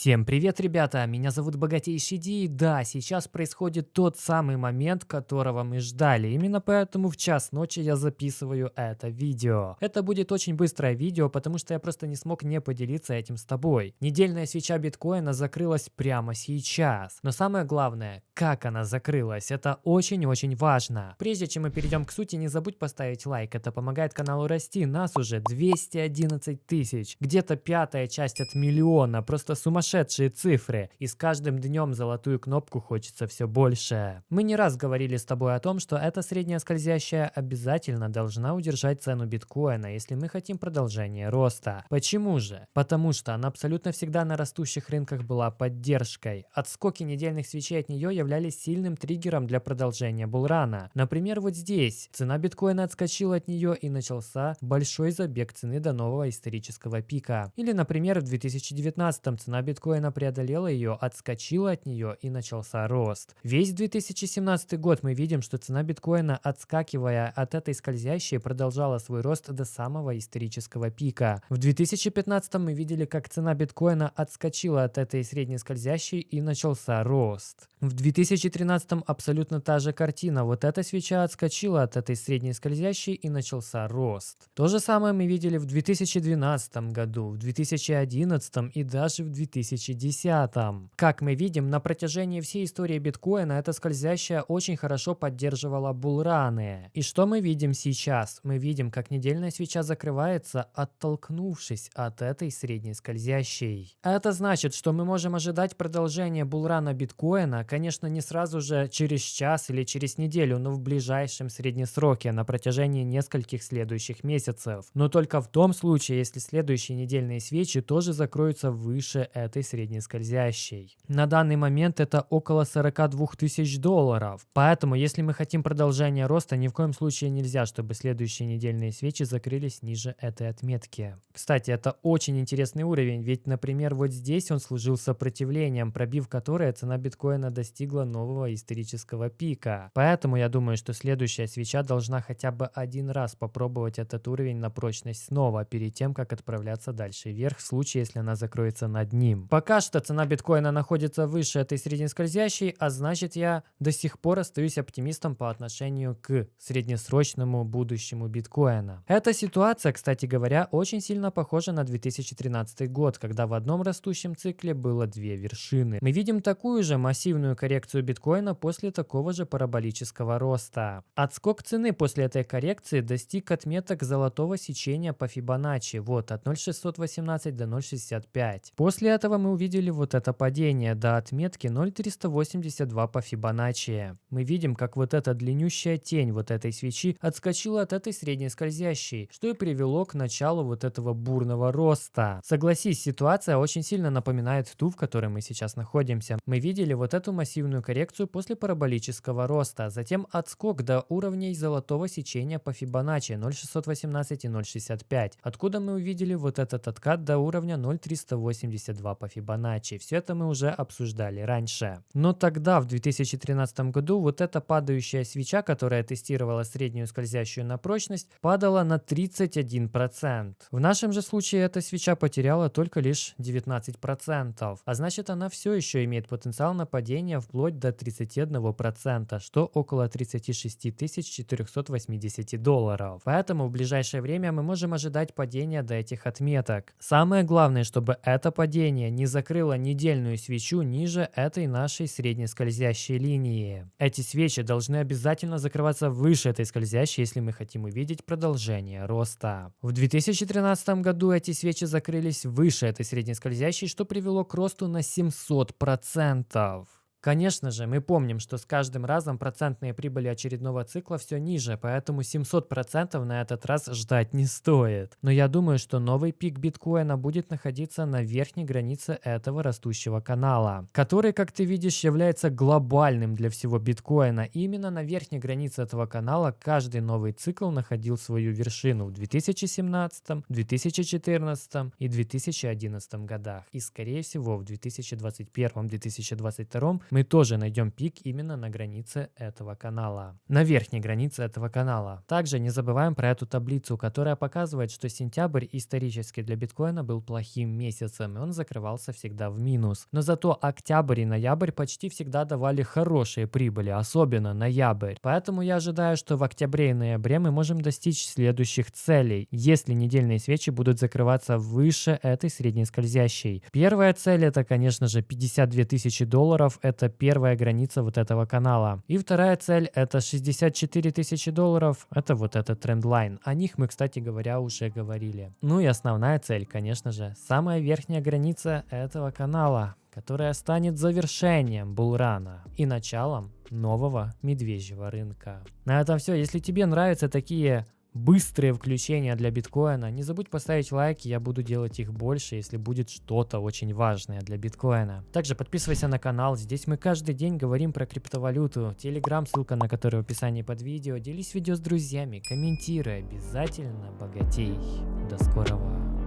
Всем привет, ребята! Меня зовут Богатейший Ди, и да, сейчас происходит тот самый момент, которого мы ждали. Именно поэтому в час ночи я записываю это видео. Это будет очень быстрое видео, потому что я просто не смог не поделиться этим с тобой. Недельная свеча биткоина закрылась прямо сейчас. Но самое главное, как она закрылась, это очень-очень важно. Прежде чем мы перейдем к сути, не забудь поставить лайк, это помогает каналу расти. Нас уже 211 тысяч, где-то пятая часть от миллиона, просто сумма сумасшедшие цифры, и с каждым днем золотую кнопку хочется все больше. Мы не раз говорили с тобой о том, что эта средняя скользящая обязательно должна удержать цену биткоина, если мы хотим продолжения роста. Почему же? Потому что она абсолютно всегда на растущих рынках была поддержкой. Отскоки недельных свечей от нее являлись сильным триггером для продолжения булрана. Например, вот здесь цена биткоина отскочила от нее и начался большой забег цены до нового исторического пика. Или, например, в 2019 цена биткоина преодолела ее, отскочила от нее и начался рост. Весь 2017 год мы видим, что цена биткоина, отскакивая от этой скользящей, продолжала свой рост до самого исторического пика. В 2015 мы видели, как цена биткоина отскочила от этой средней скользящей и начался рост. В 2013 абсолютно та же картина. Вот эта свеча отскочила от этой средней скользящей и начался рост. То же самое мы видели в 2012 году, в 2011 и даже в 2000 2010. Как мы видим, на протяжении всей истории биткоина эта скользящая очень хорошо поддерживала булраны. И что мы видим сейчас? Мы видим, как недельная свеча закрывается, оттолкнувшись от этой средней скользящей. Это значит, что мы можем ожидать продолжения булрана биткоина, конечно, не сразу же через час или через неделю, но в ближайшем среднесроке на протяжении нескольких следующих месяцев. Но только в том случае, если следующие недельные свечи тоже закроются выше этого этой среднескользящей. На данный момент это около 42 тысяч долларов. Поэтому, если мы хотим продолжения роста, ни в коем случае нельзя, чтобы следующие недельные свечи закрылись ниже этой отметки. Кстати, это очень интересный уровень, ведь, например, вот здесь он служил сопротивлением, пробив которое цена биткоина достигла нового исторического пика. Поэтому я думаю, что следующая свеча должна хотя бы один раз попробовать этот уровень на прочность снова, перед тем, как отправляться дальше вверх, в случае, если она закроется над ним. Пока что цена биткоина находится выше этой среднескользящей, а значит я до сих пор остаюсь оптимистом по отношению к среднесрочному будущему биткоина. Эта ситуация, кстати говоря, очень сильно похожа на 2013 год, когда в одном растущем цикле было две вершины. Мы видим такую же массивную коррекцию биткоина после такого же параболического роста. Отскок цены после этой коррекции достиг отметок золотого сечения по Фибоначчи, вот от 0,618 до 0,65. После этого мы увидели вот это падение до отметки 0,382 по Фибоначчи. Мы видим, как вот эта длиннющая тень вот этой свечи отскочила от этой средней скользящей, что и привело к началу вот этого бурного роста. Согласись, ситуация очень сильно напоминает ту, в которой мы сейчас находимся. Мы видели вот эту массивную коррекцию после параболического роста, затем отскок до уровней золотого сечения по Фибоначчи 0,618 и 0,65, откуда мы увидели вот этот откат до уровня 0,382 2 по Фибоначчи. Все это мы уже обсуждали раньше. Но тогда, в 2013 году, вот эта падающая свеча, которая тестировала среднюю скользящую на прочность, падала на 31%. В нашем же случае эта свеча потеряла только лишь 19%. А значит, она все еще имеет потенциал на падение вплоть до 31%, что около 36 480 долларов. Поэтому в ближайшее время мы можем ожидать падения до этих отметок. Самое главное, чтобы это падение движение не закрыло недельную свечу ниже этой нашей средней скользящей линии. Эти свечи должны обязательно закрываться выше этой скользящей, если мы хотим увидеть продолжение роста. В 2013 году эти свечи закрылись выше этой средней скользящей, что привело к росту на 700%. Конечно же, мы помним, что с каждым разом процентные прибыли очередного цикла все ниже, поэтому 700% на этот раз ждать не стоит. Но я думаю, что новый пик биткоина будет находиться на верхней границе этого растущего канала, который, как ты видишь, является глобальным для всего биткоина. И именно на верхней границе этого канала каждый новый цикл находил свою вершину в 2017, 2014 и 2011 годах. И скорее всего в 2021-2022 мы тоже найдем пик именно на границе этого канала, на верхней границе этого канала. Также не забываем про эту таблицу, которая показывает, что сентябрь исторически для биткоина был плохим месяцем, и он закрывался всегда в минус. Но зато октябрь и ноябрь почти всегда давали хорошие прибыли, особенно ноябрь. Поэтому я ожидаю, что в октябре и ноябре мы можем достичь следующих целей, если недельные свечи будут закрываться выше этой средней скользящей. Первая цель это, конечно же, 52 тысячи долларов, это первая граница вот этого канала. И вторая цель это 64 тысячи долларов, это вот этот трендлайн. О них мы, кстати говоря, уже говорили. Ну и основная цель, конечно же, самая верхняя граница этого канала которая станет завершением булрана и началом нового медвежьего рынка. На этом все. Если тебе нравятся такие быстрые включения для биткоина. Не забудь поставить лайки, я буду делать их больше, если будет что-то очень важное для биткоина. Также подписывайся на канал, здесь мы каждый день говорим про криптовалюту. Телеграм, ссылка на который в описании под видео. Делись видео с друзьями, комментируй, обязательно богатей. До скорого.